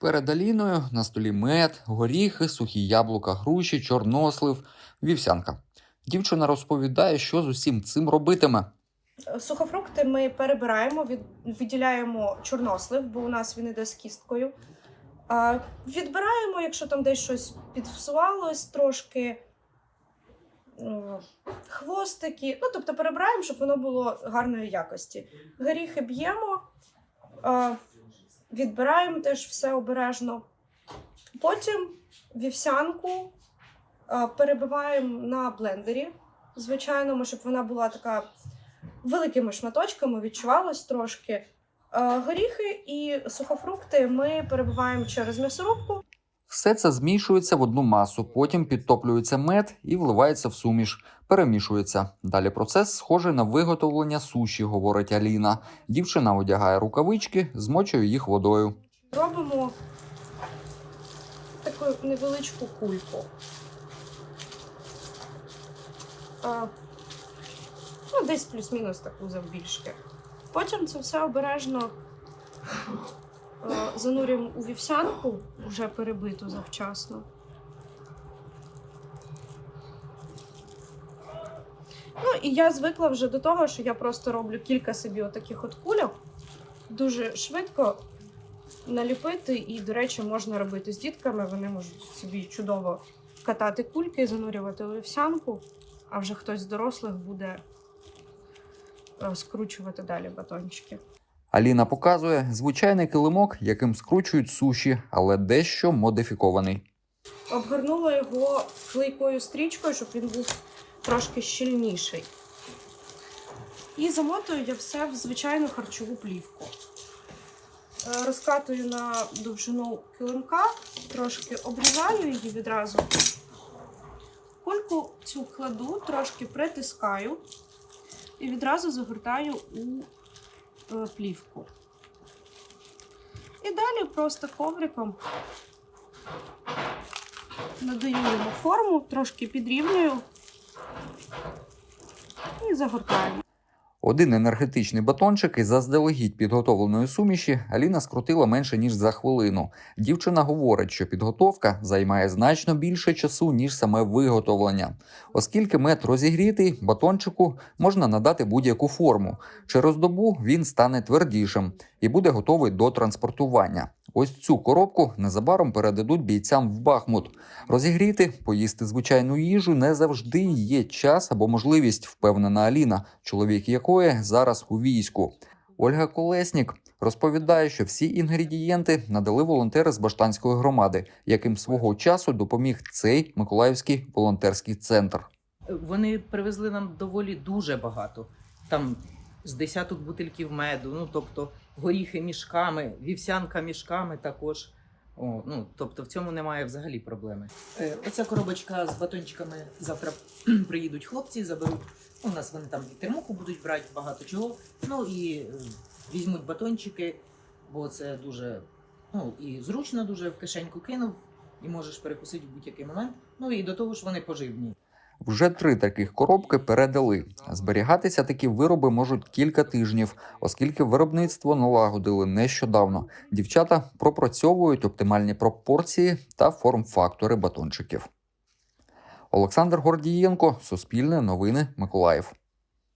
Перед Аліною на столі мед, горіхи, сухі яблука, груші, чорнослив, вівсянка. Дівчина розповідає, що з усім цим робитиме. Сухофрукти ми перебираємо, від, відділяємо чорнослив, бо у нас він іде з кісткою. Відбираємо, якщо там десь щось підфсувалось трошки. Хвостики, ну тобто перебираємо, щоб воно було гарної якості. Горіхи б'ємо, відбираємо теж все обережно. Потім вівсянку перебиваємо на блендері, звичайному, щоб вона була така великими шматочками, відчувалось трошки. Горіхи і сухофрукти ми перебиваємо через м'ясорубку. Все це змішується в одну масу, потім підтоплюється мед і вливається в суміш, перемішується. Далі процес схожий на виготовлення суші, говорить Аліна. Дівчина одягає рукавички, змочує їх водою. Робимо таку невеличку кульку. Ну, десь плюс-мінус таку завбільшки. Потім це все обережно занурюємо у вівсянку, вже перебиту завчасно. Ну і я звикла вже до того, що я просто роблю кілька собі отаких от кульок. Дуже швидко наліпити, і, до речі, можна робити з дітками. Вони можуть собі чудово катати кульки, занурювати у вівсянку, а вже хтось з дорослих буде е, скручувати далі батончики. Аліна показує звичайний килимок, яким скручують суші, але дещо модифікований. Обгорнула його клейкою стрічкою, щоб він був трошки щільніший. І замотую я все в звичайну харчову плівку. Е, Розкатую на довжину килимка, трошки обрізаю її відразу. Кульку цю кладу, трошки притискаю і відразу загортаю у плівку. І далі просто ковриком надаю йому форму, трошки підрівнюю і загортаю. Один енергетичний батончик із заздалегідь підготовленої суміші Аліна скрутила менше ніж за хвилину. Дівчина говорить, що підготовка займає значно більше часу ніж саме виготовлення, оскільки мед розігрітий, батончику можна надати будь-яку форму. Через добу він стане твердішим і буде готовий до транспортування. Ось цю коробку незабаром передадуть бійцям в Бахмут. Розігріти, поїсти звичайну їжу не завжди є час або можливість, впевнена Аліна, чоловік якої зараз у війську. Ольга Колеснік розповідає, що всі інгредієнти надали волонтери з Баштанської громади, яким свого часу допоміг цей Миколаївський волонтерський центр. Вони привезли нам доволі дуже багато. Там з десяток бутильків меду, ну тобто горіхи мішками, вівсянка мішками також. О, ну, тобто в цьому немає взагалі проблеми. Е, оця коробочка з батончиками завтра приїдуть хлопці, заберуть. У нас вони там і термуху будуть брати багато чого. Ну і е, візьмуть батончики, бо це дуже ну, і зручно дуже в кишеньку кинув, і можеш перекусити в будь-який момент. Ну і до того ж вони поживні. Вже три таких коробки передали. Зберігатися такі вироби можуть кілька тижнів, оскільки виробництво налагодили нещодавно. Дівчата пропрацьовують оптимальні пропорції та форм-фактори батончиків. Олександр Гордієнко, Суспільне новини, Миколаїв.